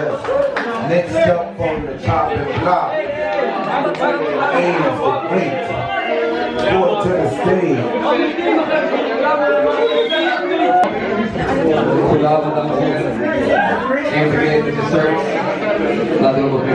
Next up on the chopping block aims the great to the stage. And we get to search La Dolce.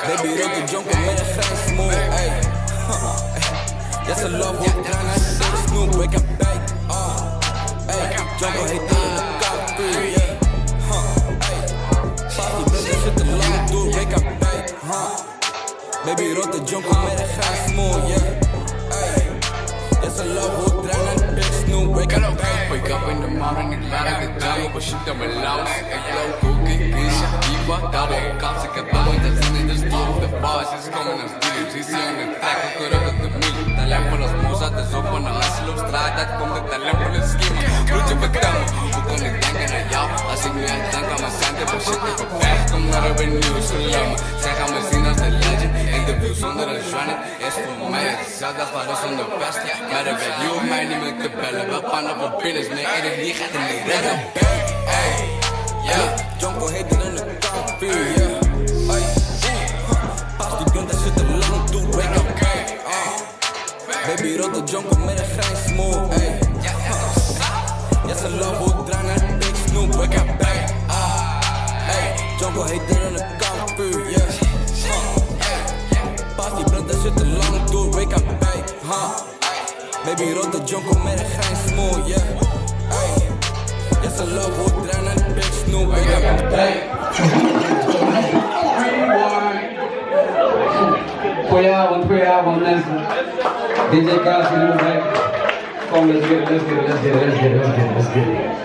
Baby, they can jump and make the sound smooth, ayy. That's a love walk down the street, Snoop, wake up, back, uh, ayy. Jump on hit down the cop three, yeah. Baby, rot de junk om mij, dat gaat smooth, yeah. Hey, that's a love hook, draai naar bitch, Snoop, wake up, back. Wake up in the morning, ik laat het gedaan, maar shit aan mijn a Ik loop ook in Kisha, die wat daar ook, kans ik She's coming als the track, ik hoor de als moes, dat is op van de op straat, dat komt het talent voor de schema. Broertje, vertel me, hoe kon ik denken aan jou? Als ik nu denk aan mijn centen, voor shit, ik op weg, kom naar de nieuws. Zij gaan me zien als de legend, interview zonder een journey. Is voor mij hetzelfde als waar zonder vest. Maar dat weet je hoeft mij niet meer te bellen, we pannen voor binnen, nee, die gaat niet redden. Hey, ja, Jonko heet in de Baby, rook de Jonko met een grijs smooth, ay. Ja, ze love hoe ik draai naar big snoep, wake up, hey, ah. Hey, Jonko heet in de kampvuur, yeah. Pas die shit te lang toe, wake up, hey, huh. Baby, rook de Jonko met een grijs smooth, yeah. Ay. Ja, ze love hoe ik draai naar big snoep, wake up, hey. Goedenavond, goedenavond mensen. DJ Kaas, jullie nog DJ Cass y Lumen con les quiero.